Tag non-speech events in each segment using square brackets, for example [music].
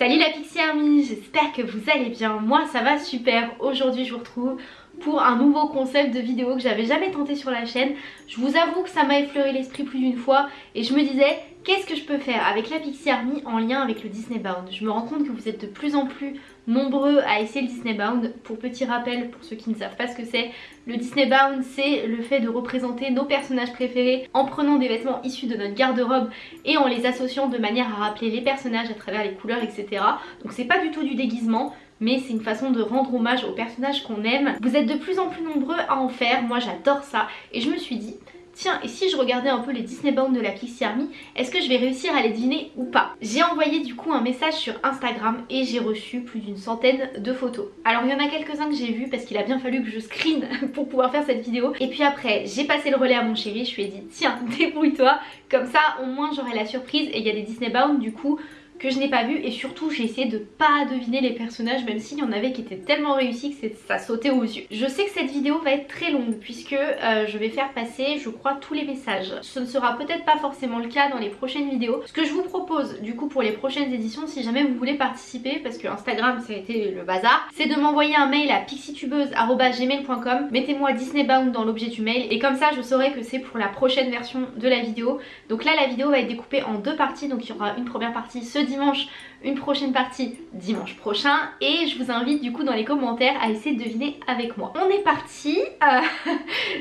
Salut la Pixie Army, j'espère que vous allez bien, moi ça va super, aujourd'hui je vous retrouve pour un nouveau concept de vidéo que j'avais jamais tenté sur la chaîne. Je vous avoue que ça m'a effleuré l'esprit plus d'une fois et je me disais qu'est-ce que je peux faire avec la Pixie Army en lien avec le Disney Bound? Je me rends compte que vous êtes de plus en plus nombreux à essayer le Disney Bound. Pour petit rappel, pour ceux qui ne savent pas ce que c'est, le Disney Bound c'est le fait de représenter nos personnages préférés en prenant des vêtements issus de notre garde-robe et en les associant de manière à rappeler les personnages à travers les couleurs etc. Donc c'est pas du tout du déguisement, mais c'est une façon de rendre hommage aux personnages qu'on aime. Vous êtes de plus en plus nombreux à en faire, moi j'adore ça et je me suis dit tiens et si je regardais un peu les Disney Bound de la Pixie Army, est-ce que je vais réussir à les deviner ou pas? J'ai envoyé du coup un message sur Instagram et j'ai reçu plus d'une centaine de photos. Alors il y en a quelques-uns que j'ai vus parce qu'il a bien fallu que je screen [laughs] pour pouvoir faire cette vidéo. Et puis après j'ai passé le relais à mon chéri, je lui ai dit tiens [laughs] débrouille-toi, comme ça au moins j'aurai la surprise et il y a des Disney Bound du coup que je n'ai pas vu et surtout j'ai essayé de pas deviner les personnages même s'il y en avait qui étaient tellement réussis que ça sautait aux yeux. Je sais que cette vidéo va être très longue puisque euh, je vais faire passer je crois tous les messages. Ce ne sera peut-être pas forcément le cas dans les prochaines vidéos. Ce que je vous propose du coup pour les prochaines éditions si jamais vous voulez participer parce que Instagram ça a été le bazar c'est de m'envoyer un mail à pixitubeuse.gmail.com mettez-moi Disney Bound dans l'objet du mail et comme ça je saurai que c'est pour la prochaine version de la vidéo. Donc là la vidéo va être découpée en deux parties donc il y aura une première partie ce dimanche une prochaine partie dimanche prochain et je vous invite du coup dans les commentaires à essayer de deviner avec moi. On est parti, euh, [laughs]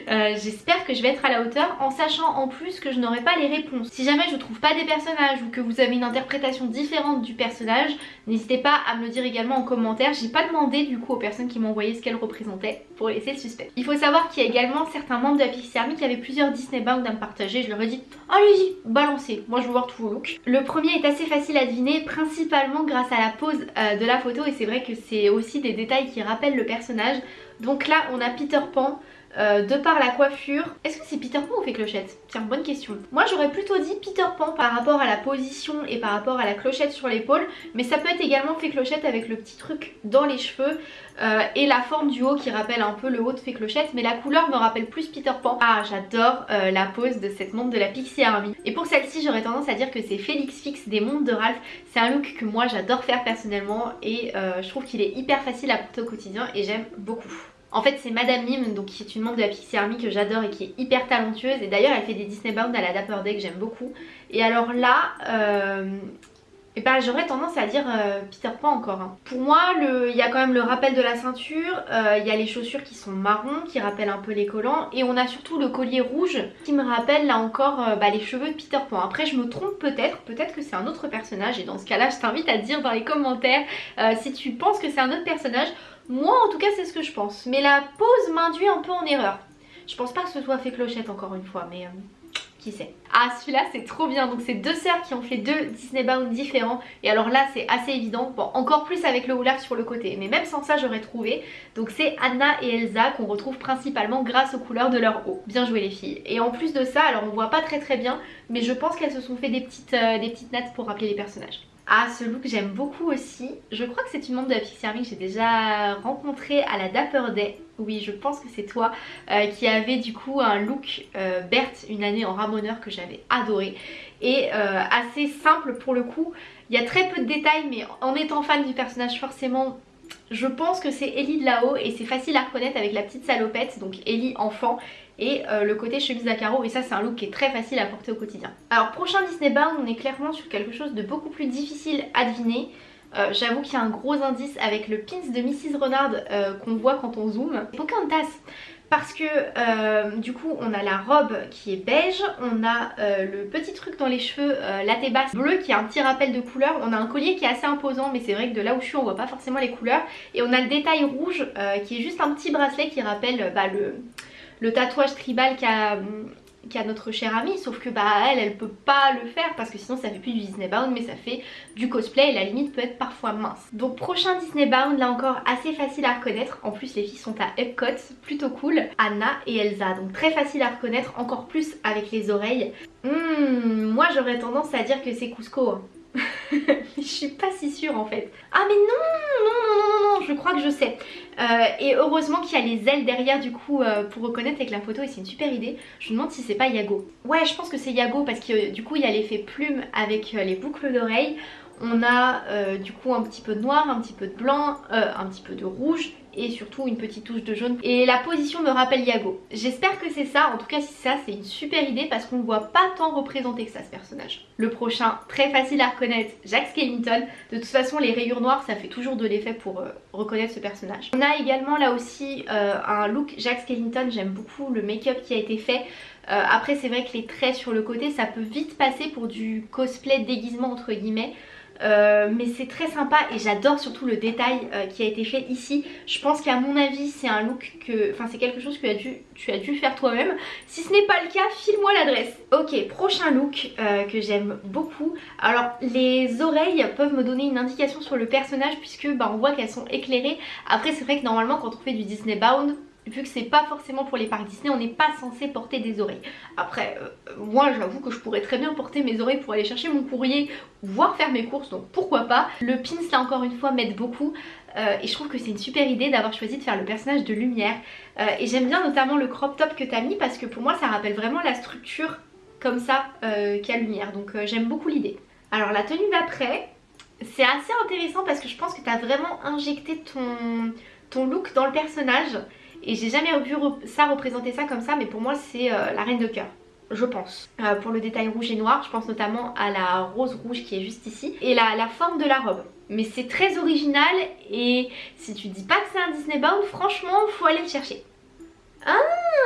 euh, j'espère que je vais être à la hauteur en sachant en plus que je n'aurai pas les réponses. Si jamais je trouve pas des personnages ou que vous avez une interprétation différente du personnage, n'hésitez pas à me le dire également en commentaire. J'ai pas demandé du coup aux personnes qui m'ont envoyé ce qu'elles représentaient pour laisser le suspect. Il faut savoir qu'il y a également certains membres de la Pixie Army qui avaient plusieurs Disney Bound à me partager. Je leur ai dit allez-y, balancez, moi je veux voir tous vos looks. Le premier est assez facile à deviner, principalement grâce à la pose euh, de la photo et c'est vrai que c'est aussi des détails qui rappellent le personnage. Donc là on a Peter Pan, euh, de par la coiffure. Est-ce que c'est Peter Pan ou fait clochette Tiens, bonne question. Moi j'aurais plutôt dit Peter Pan par rapport à la position et par rapport à la clochette sur l'épaule, mais ça peut être également fait clochette avec le petit truc dans les cheveux euh, et la forme du haut qui rappelle un peu le haut de fait clochette, mais la couleur me rappelle plus Peter Pan. Ah, j'adore euh, la pose de cette montre de la Pixie Army. Et pour celle-ci, j'aurais tendance à dire que c'est Félix Fix des montres de Ralph. C'est un look que moi j'adore faire personnellement et je trouve qu'il est hyper facile à porter au quotidien et j'aime beaucoup. En fait c'est Madame Mime donc qui est une membre de la Pixie Army que j'adore et qui est hyper talentueuse et d'ailleurs elle fait des Disney Bound à la Dapper Day que j'aime beaucoup et alors là euh, et bah j'aurais tendance à dire euh, Peter Pan encore. Hein. Pour moi il y a quand même le rappel de la ceinture, euh, il y a les chaussures qui sont marron qui rappellent un peu les collants et on a surtout le collier rouge qui me rappelle là encore bah, les cheveux de Peter Pan. Après je me trompe peut-être, peut-être que c'est un autre personnage et dans ce cas là je t'invite à dire dans les commentaires si tu penses que c'est un autre personnage moi en tout cas c'est ce que je pense. Mais la pose m'induit un peu en erreur. Je pense pas que ce soit fait clochette encore une fois mais... Euh, qui sait. Ah celui-là c'est trop bien. Donc c'est deux sœurs qui ont fait deux Disney Bound différents. Et alors là c'est assez évident. Bon encore plus avec le houlard sur le côté. Mais même sans ça j'aurais trouvé. Donc c'est Anna et Elsa qu'on retrouve principalement grâce aux couleurs de leur haut bien joué les filles. Et en plus de ça alors on voit pas très très bien. Mais je pense qu'elles se sont fait des petites, euh, des petites nattes pour rappeler les personnages ah ce look j'aime beaucoup aussi. Je crois que c'est une membre de la Pixie Army que j'ai déjà rencontrée à la Dapper Day. Oui je pense que c'est toi euh, qui avait du coup un look euh, Berthe une année en ramoneur que j'avais adoré. Et euh, assez simple pour le coup. Il y a très peu de détails mais en étant fan du personnage forcément je pense que c'est Ellie de là-haut et c'est facile à reconnaître avec la petite salopette, donc Ellie enfant et euh, le côté chemise à carreaux et ça c'est un look qui est très facile à porter au quotidien. Alors prochain Disney Bound on est clairement sur quelque chose de beaucoup plus difficile à deviner. Euh, j'avoue qu'il y a un gros indice avec le pins de Mrs Renard euh, qu'on voit quand on zoome. Pocahontas parce que du coup on a la robe qui est beige, on a le petit truc dans les cheveux, la basse bleue qui a un petit rappel de couleur, on a un collier qui est assez imposant mais c'est vrai que de là où je suis on voit pas forcément les couleurs et on a le détail rouge qui est juste un petit bracelet qui rappelle bah, le, le tatouage tribal qu'a notre chère amie sauf que bah elle elle peut pas le faire parce que sinon ça fait plus du Disney Bound mais ça fait du cosplay et la limite peut être parfois mince. Donc prochain Disney Bound là encore assez facile à reconnaître. En plus les filles sont à Epcot plutôt cool. Anna et Elsa donc très facile à reconnaître encore plus avec les oreilles. Hmm, moi j'aurais tendance à dire que c'est Cusco hein. [laughs] je suis pas si sûre en fait. Ah mais non, non, non, non, non, je crois que je sais. Euh, et heureusement qu'il y a les ailes derrière du coup euh, pour reconnaître avec la photo et c'est une super idée. Je me demande si c'est pas Yago. Ouais, je pense que c'est Yago parce que du coup il y a l'effet plume avec euh, les boucles d'oreilles. On a euh, du coup un petit peu de noir, un petit peu de blanc, euh, un petit peu de rouge et surtout une petite touche de jaune. Et la position me rappelle Yago. J'espère que c'est ça, en tout cas si ça c'est une super idée parce qu'on ne voit pas tant représenté que ça ce personnage. Le prochain, très facile à reconnaître, Jack Skellington. De toute façon les rayures noires ça fait toujours de l'effet pour euh, reconnaître ce personnage. On a également là aussi un look Jack Skellington, j'aime beaucoup le make-up qui a été fait. Après c'est vrai que les traits sur le côté ça peut vite passer pour du cosplay déguisement entre guillemets. Euh, mais c'est très sympa et j'adore surtout le détail euh, qui a été fait ici. Je pense qu'à mon avis c'est un look que... Enfin c'est quelque chose que tu as dû, faire toi-même. Si ce n'est pas le cas, file-moi l'adresse. Ok, prochain look euh, que j'aime beaucoup. Alors les oreilles peuvent me donner une indication sur le personnage puisque bah, on voit qu'elles sont éclairées. Après c'est vrai que normalement quand on fait du Disney Bound, vu que c'est pas forcément pour les parcs Disney, on n'est pas censé porter des oreilles. Après, euh, moi j'avoue que je pourrais très bien porter mes oreilles pour aller chercher mon courrier, voire faire mes courses, donc pourquoi pas. Le pins là encore une fois m'aide beaucoup. Euh, et je trouve que c'est une super idée d'avoir choisi de faire le personnage de lumière euh, et j'aime bien notamment le crop top que t'as mis parce que pour moi ça rappelle vraiment la structure comme ça qu'a lumière donc j'aime beaucoup l'idée alors la tenue d'après c'est assez intéressant parce que je pense que t'as vraiment injecté ton, ton look dans le personnage et j'ai jamais vu ça représenter ça comme ça mais pour moi c'est euh, la reine de cœur je pense. Euh, pour le détail rouge et noir, je pense notamment à la rose rouge qui est juste ici et la, la forme de la robe. Mais c'est très original et si tu dis pas que c'est un Disney Bound, franchement faut aller le chercher. Ah,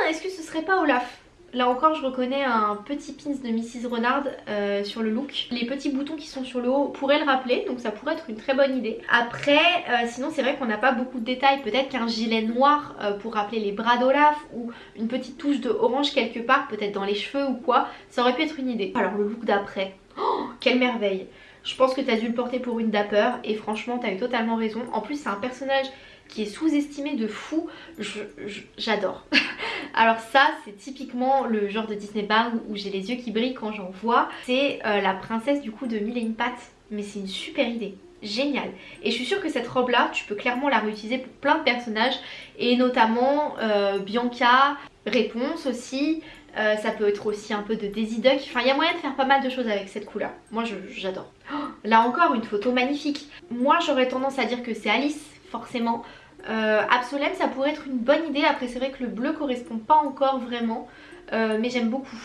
est-ce que ce serait pas Olaf? Là encore je reconnais un petit pins de Mrs Renard euh, sur le look. Les petits boutons qui sont sur le haut pourraient le rappeler donc ça pourrait être une très bonne idée. Après euh, sinon c'est vrai qu'on n'a pas beaucoup de détails. Peut-être qu'un gilet noir euh, pour rappeler les bras d'Olaf ou une petite touche de orange quelque part peut-être dans les cheveux ou quoi. Ça aurait pu être une idée. Alors le look d'après. Oh quelle merveille Je pense que tu as dû le porter pour une dapper et franchement t'as eu totalement raison. En plus c'est un personnage qui est sous-estimé de fou, j'adore. [laughs] Alors ça c'est typiquement le genre de Disney Bound où j'ai les yeux qui brillent quand j'en vois. C'est euh, la princesse du coup de Mille pattes, mais c'est une super idée. Génial. Et je suis sûre que cette robe là tu peux clairement la réutiliser pour plein de personnages. Et notamment euh, Bianca, Réponse aussi. Euh, ça peut être aussi un peu de Daisy Duck, enfin il y a moyen de faire pas mal de choses avec cette couleur, moi j'adore. [gasps] Là encore une photo magnifique, moi j'aurais tendance à dire que c'est Alice forcément. Euh, ça pourrait être une bonne idée, après c'est vrai que le bleu correspond pas encore vraiment, euh, mais j'aime beaucoup.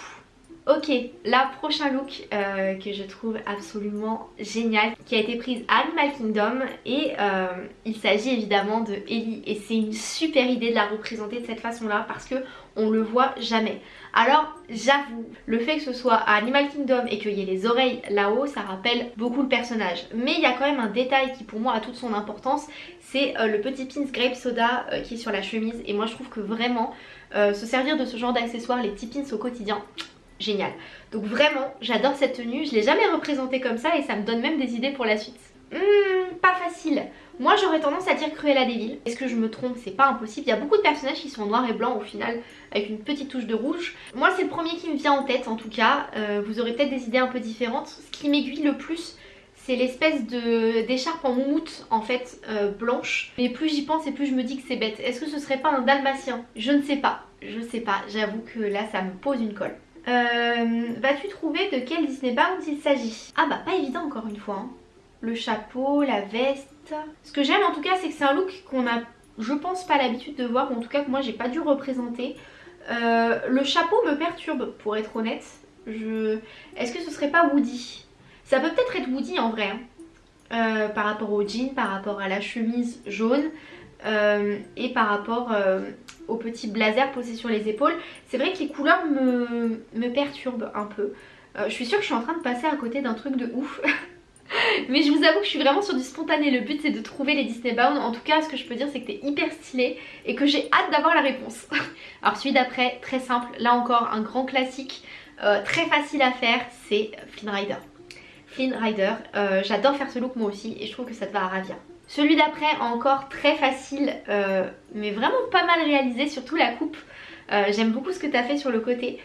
Ok, la prochain look euh, que je trouve absolument génial, qui a été prise à Animal Kingdom et euh, il s'agit évidemment de Ellie et c'est une super idée de la représenter de cette façon là parce que on le voit jamais. Alors j'avoue, le fait que ce soit à Animal Kingdom et qu'il y ait les oreilles là-haut, ça rappelle beaucoup le personnage. Mais il y a quand même un détail qui pour moi a toute son importance, c'est euh, le petit pins grape soda qui est sur la chemise et moi je trouve que vraiment se servir de ce genre d'accessoires, les petits pins au quotidien, génial. Donc vraiment, j'adore cette tenue. Je l'ai jamais représentée comme ça et ça me donne même des idées pour la suite. Hum, pas facile. Moi j'aurais tendance à dire Cruella Devil. Est-ce que je me trompe? C'est pas impossible. Il y a beaucoup de personnages qui sont noir et blanc au final avec une petite touche de rouge. Moi c'est le premier qui me vient en tête en tout cas. Euh, vous aurez peut-être des idées un peu différentes. Ce qui m'aiguille le plus c'est l'espèce d'écharpe en moumoute en fait euh, blanche. Mais plus j'y pense et plus je me dis que c'est bête. Est-ce que ce serait pas un dalmatien? Je ne sais pas. Je sais pas. J'avoue que là ça me pose une colle. Euh, vas-tu trouver de quel Disney Bound il s'agit? Ah bah pas évident encore une fois. Hein. Le chapeau, la veste. Ce que j'aime en tout cas c'est que c'est un look qu'on a je pense pas l'habitude de voir ou en tout cas que moi j'ai pas dû représenter. Euh, le chapeau me perturbe pour être honnête. Je... Est-ce que ce serait pas Woody? Ça peut peut-être être Woody en vrai. Hein. Euh, par rapport au jean, par rapport à la chemise jaune. Et par rapport au petit blazer posé sur les épaules. C'est vrai que les couleurs me, perturbent un peu. Euh, je suis sûre que je suis en train de passer à côté d'un truc de ouf. [laughs] Mais je vous avoue que je suis vraiment sur du spontané. Le but c'est de trouver les Disney Bound. En tout cas ce que je peux dire c'est que t'es hyper stylé et que j'ai hâte d'avoir la réponse. [laughs] Alors celui d'après, très simple. Là encore un grand classique. très facile à faire, c'est Flynn Rider. Flynn Rider, j'adore faire ce look moi aussi et je trouve que ça te va à ravir. Celui d'après encore très facile euh, mais vraiment pas mal réalisé, surtout la coupe. Euh, j'aime beaucoup ce que tu as fait sur le côté.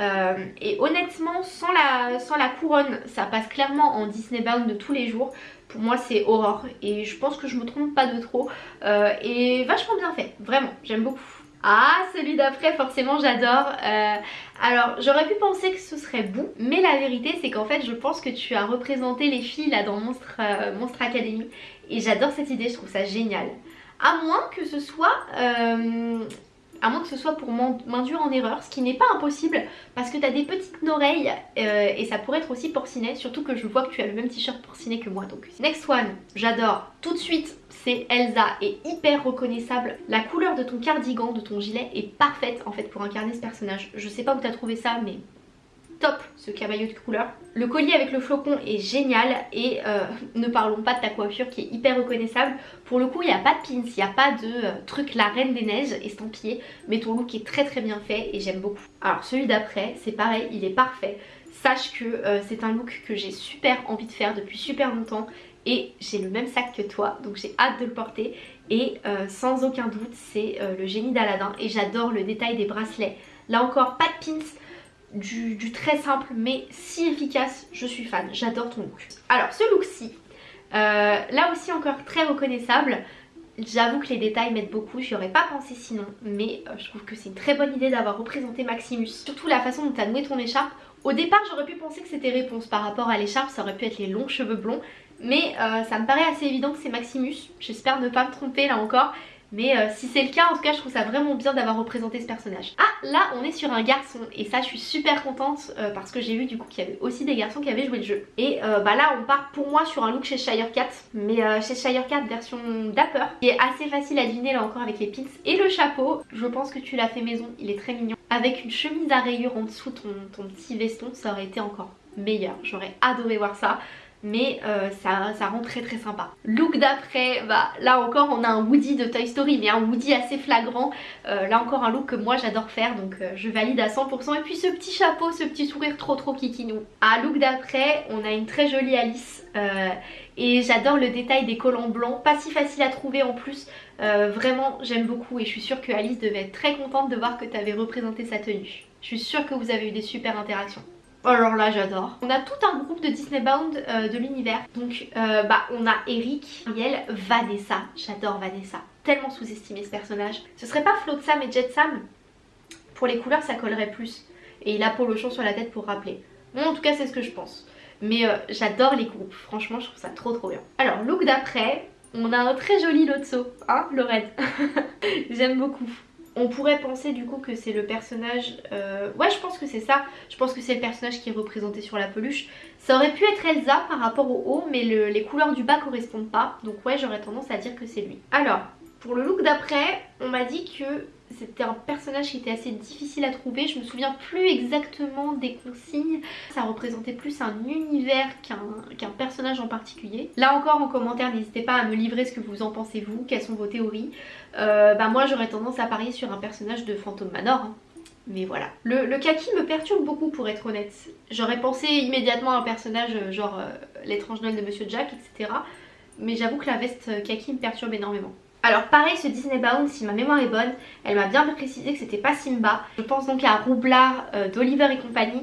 Euh, et honnêtement sans la, couronne ça passe clairement en Disney Bound de tous les jours. Pour moi c'est Aurore et je pense que je me trompe pas de trop. et vachement bien fait, vraiment, j'aime beaucoup. Ah, celui d'après, forcément, j'adore. Euh, alors, j'aurais pu penser que ce serait Boo, mais la vérité, c'est qu'en fait, je pense que tu as représenté les filles là dans Monstre, euh, Academy. Et j'adore cette idée, je trouve ça génial. À moins que ce soit euh, à moins que ce soit pour m'induire en erreur, ce qui n'est pas impossible parce que tu as des petites oreilles euh, et ça pourrait être aussi porcinet, surtout que je vois que tu as le même t-shirt porcinet que moi. Donc next one, j'adore. Tout de suite, c'est Elsa et hyper reconnaissable. La couleur de ton cardigan, de ton gilet est parfaite en fait pour incarner ce personnage. Je sais pas où tu as trouvé ça mais top ce camaillot de couleur. Le collier avec le flocon est génial et euh, [laughs] ne parlons pas de ta coiffure qui est hyper reconnaissable. Pour le coup il n'y a pas de pins, il n'y a pas de euh, truc la reine des neiges estampillé mais ton look est très très bien fait et j'aime beaucoup. Alors celui d'après c'est pareil, il est parfait. Sache que euh, c'est un look que j'ai super envie de faire depuis super longtemps et j'ai le même sac que toi donc j'ai hâte de le porter et sans aucun doute c'est le génie d'Aladin et j'adore le détail des bracelets. Là encore pas de pins, du, très simple mais si efficace, je suis fan, j'adore ton look. Alors ce look-ci, euh, là aussi encore très reconnaissable, j'avoue que les détails m'aident beaucoup, j'y aurais pas pensé sinon, mais euh, je trouve que c'est une très bonne idée d'avoir représenté Maximus. Surtout la façon dont tu as noué ton écharpe, au départ j'aurais pu penser que c'était réponse par rapport à l'écharpe, ça aurait pu être les longs cheveux blonds, mais euh, ça me paraît assez évident que c'est Maximus, j'espère ne pas me tromper là encore, mais euh, si c'est le cas, en tout cas, je trouve ça vraiment bien d'avoir représenté ce personnage. Ah, là, on est sur un garçon. Et ça, je suis super contente euh, parce que j'ai vu du coup qu'il y avait aussi des garçons qui avaient joué le jeu. Et euh, bah là, on part pour moi sur un look chez Shirecat. Mais chez Shirecat version Dapper. Qui est assez facile à deviner là encore avec les pins et le chapeau. Je pense que tu l'as fait maison. Il est très mignon. Avec une chemise à rayures en dessous, ton, ton petit veston, ça aurait été encore meilleur. J'aurais adoré voir ça mais euh, ça, ça, rend très très sympa. Look d'après, bah là encore on a un Woody de Toy Story mais un Woody assez flagrant. Euh, là encore un look que moi j'adore faire donc euh, je valide à 100%. Et puis ce petit chapeau, ce petit sourire trop trop kikinou. À look d'après, on a une très jolie Alice et j'adore le détail des collants blancs, pas si facile à trouver en plus. vraiment j'aime beaucoup et je suis sûre que Alice devait être très contente de voir que tu avais représenté sa tenue. Je suis sûre que vous avez eu des super interactions. Alors là j'adore. On a tout un groupe de Disney Bound euh, de l'univers. Donc euh, bah on a Eric, Ariel, Vanessa. J'adore Vanessa. Tellement sous-estimé ce personnage. Ce serait pas Flotsam et Jetsam? Pour les couleurs ça collerait plus. Et il a Polochon sur la tête pour rappeler. Bon en tout cas c'est ce que je pense. Mais euh, j'adore les groupes. Franchement je trouve ça trop trop bien. Alors look d'après, on a un très joli Lotso. Hein Lorraine? [laughs] J'aime beaucoup. On pourrait penser du coup que c'est le personnage... Euh, ouais je pense que c'est ça. Je pense que c'est le personnage qui est représenté sur la peluche. Ça aurait pu être Elsa par rapport au haut mais les couleurs du bas correspondent pas. Donc ouais j'aurais tendance à dire que c'est lui. Alors pour le look d'après on m'a dit que c'était un personnage qui était assez difficile à trouver. Je me souviens plus exactement des consignes. Ça représentait plus un univers qu'un personnage en particulier. Là encore en commentaire, n'hésitez pas à me livrer ce que vous en pensez vous, quelles sont vos théories? Euh, bah moi j'aurais tendance à parier sur un personnage de Phantom Manor. Hein. Mais voilà. Le, kaki me perturbe beaucoup pour être honnête. J'aurais pensé immédiatement à un personnage euh, genre euh, l'étrange Noël de Monsieur Jack, etc. Mais j'avoue que la veste kaki me perturbe énormément. Alors pareil ce Disney Bound si ma mémoire est bonne elle m'a bien précisé que c'était pas Simba Je pense donc à Roublard euh, d'Oliver et compagnie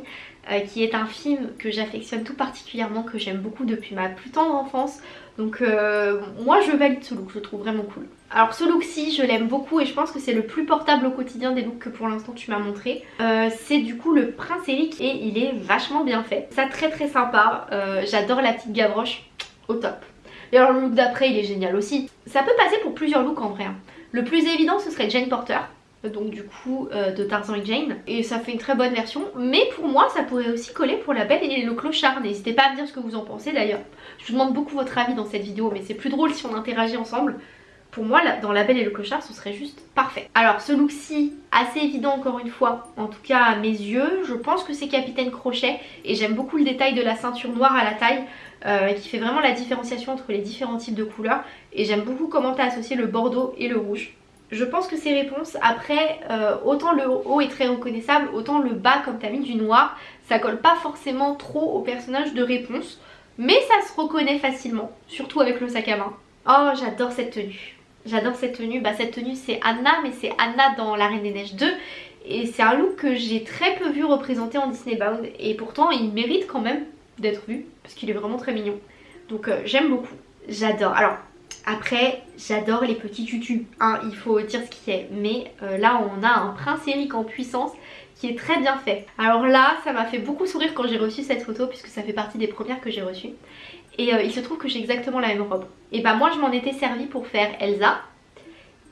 euh, qui est un film que j'affectionne tout particulièrement que j'aime beaucoup depuis ma plus tendre enfance donc euh, moi je valide ce look, je le trouve vraiment cool. Alors ce look-ci je l'aime beaucoup et je pense que c'est le plus portable au quotidien des looks que pour l'instant tu m'as montré. c'est du coup le Prince Eric et il est vachement bien fait. Ça très très sympa, j'adore la petite gavroche, au top. Et alors le look d'après il est génial aussi. Ça peut passer pour plusieurs looks en vrai. Hein. Le plus évident ce serait Jane Porter donc du coup euh, de Tarzan et Jane et ça fait une très bonne version mais pour moi ça pourrait aussi coller pour la belle et le clochard n'hésitez pas à me dire ce que vous en pensez d'ailleurs je vous demande beaucoup votre avis dans cette vidéo mais c'est plus drôle si on interagit ensemble pour moi dans la belle et le clochard ce serait juste parfait alors ce look ci assez évident encore une fois en tout cas à mes yeux je pense que c'est Capitaine Crochet et j'aime beaucoup le détail de la ceinture noire à la taille euh, qui fait vraiment la différenciation entre les différents types de couleurs et j'aime beaucoup comment tu as associé le bordeaux et le rouge. Je pense que c'est réponse. Après, euh, autant le haut est très reconnaissable, autant le bas, comme tu as mis du noir, ça colle pas forcément trop au personnage de réponse. Mais ça se reconnaît facilement, surtout avec le sac à main. Oh, j'adore cette tenue. J'adore cette tenue. Bah, cette tenue, c'est Anna, mais c'est Anna dans La Reine des Neiges 2. Et c'est un look que j'ai très peu vu représenté en Disney Bound. Et pourtant, il mérite quand même d'être vu parce qu'il est vraiment très mignon. Donc euh, j'aime beaucoup, j'adore. Alors Après, j'adore les petits tutus, hein, il faut dire ce qui est. Mais euh, là, on a un prince Eric en puissance qui est très bien fait. Alors là, ça m'a fait beaucoup sourire quand j'ai reçu cette photo puisque ça fait partie des premières que j'ai reçues. Et euh, il se trouve que j'ai exactement la même robe. Et bah moi, je m'en étais servie pour faire Elsa.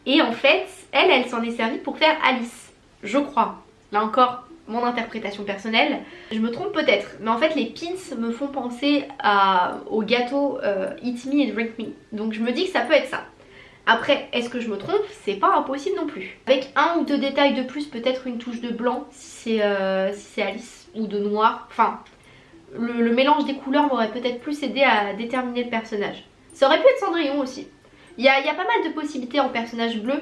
Et en fait, elle, elle s'en est servie pour faire Alice. Je crois. Là encore, mon interprétation personnelle. Je me trompe peut-être, mais en fait les pins me font penser au gâteau euh, Eat Me and Drink Me. Donc je me dis que ça peut être ça. Après, est-ce que je me trompe? C'est pas impossible non plus. Avec un ou deux détails de plus, peut-être une touche de blanc si c'est euh, Alice, ou de noir. Enfin, le, mélange des couleurs m'aurait peut-être plus aidé à déterminer le personnage. Ça aurait pu être Cendrillon aussi. Il y a, pas mal de possibilités en personnage bleu.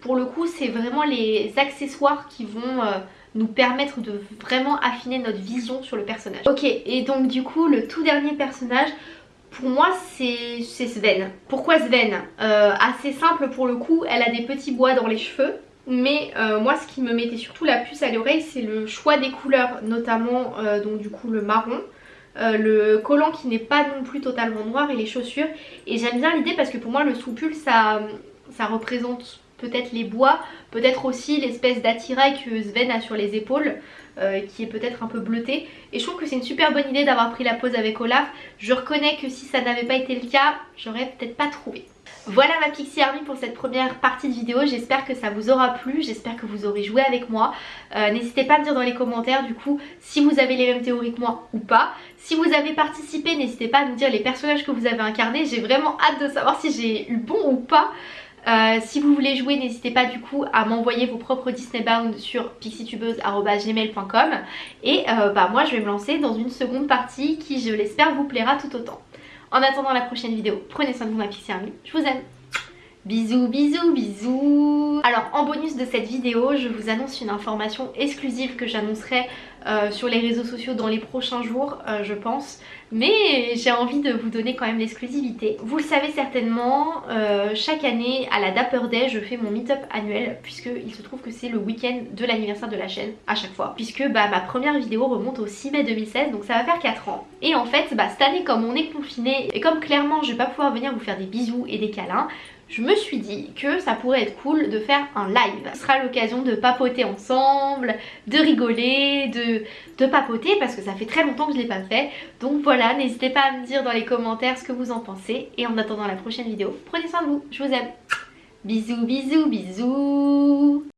Pour le coup, c'est vraiment les accessoires qui vont... Euh, nous permettre de vraiment affiner notre vision sur le personnage. Ok, et donc du coup, le tout dernier personnage, pour moi c'est Sven. Pourquoi Sven euh, Assez simple pour le coup, elle a des petits bois dans les cheveux. Mais euh, moi ce qui me mettait surtout la puce à l'oreille c'est le choix des couleurs notamment euh, donc du coup le marron le collant qui n'est pas non plus totalement noir et les chaussures et j'aime bien l'idée parce que pour moi le soupule ça, ça représente peut-être les bois, peut-être aussi l'espèce d'attirail que Sven a sur les épaules euh, qui est peut-être un peu bleuté et je trouve que c'est une super bonne idée d'avoir pris la pose avec Olaf je reconnais que si ça n'avait pas été le cas j'aurais peut-être pas trouvé voilà ma Pixie Army pour cette première partie de vidéo, j'espère que ça vous aura plu, j'espère que vous aurez joué avec moi. Euh, n'hésitez pas à me dire dans les commentaires du coup si vous avez les mêmes théories que moi ou pas. Si vous avez participé, n'hésitez pas à nous dire les personnages que vous avez incarnés, j'ai vraiment hâte de savoir si j'ai eu bon ou pas. Euh, si vous voulez jouer, n'hésitez pas du coup à m'envoyer vos propres Disney Bound sur pixietubeuse.gmail.com Et euh, bah, moi je vais me lancer dans une seconde partie qui je l'espère vous plaira tout autant. En attendant la prochaine vidéo, prenez soin de vous ma Pixie Army, je vous aime Bisous, bisous, bisous Alors en bonus de cette vidéo, je vous annonce une information exclusive que j'annoncerai euh, sur les réseaux sociaux dans les prochains jours, euh, je pense. Mais j'ai envie de vous donner quand même l'exclusivité. Vous le savez certainement, euh, chaque année à la Dapper Day, je fais mon meet-up annuel puisqu'il se trouve que c'est le week-end de l'anniversaire de la chaîne à chaque fois. Puisque bah, ma première vidéo remonte au 6 mai 2016, donc ça va faire 4 ans. Et en fait, bah, cette année comme on est confiné et comme clairement je vais pas pouvoir venir vous faire des bisous et des câlins, je me suis dit que ça pourrait être cool de faire un live. Ce sera l'occasion de papoter ensemble, de rigoler, de, papoter parce que ça fait très longtemps que je l'ai pas fait. Donc voilà, n'hésitez pas à me dire dans les commentaires ce que vous en pensez. Et en attendant la prochaine vidéo, prenez soin de vous, je vous aime. Bisous, bisous, bisous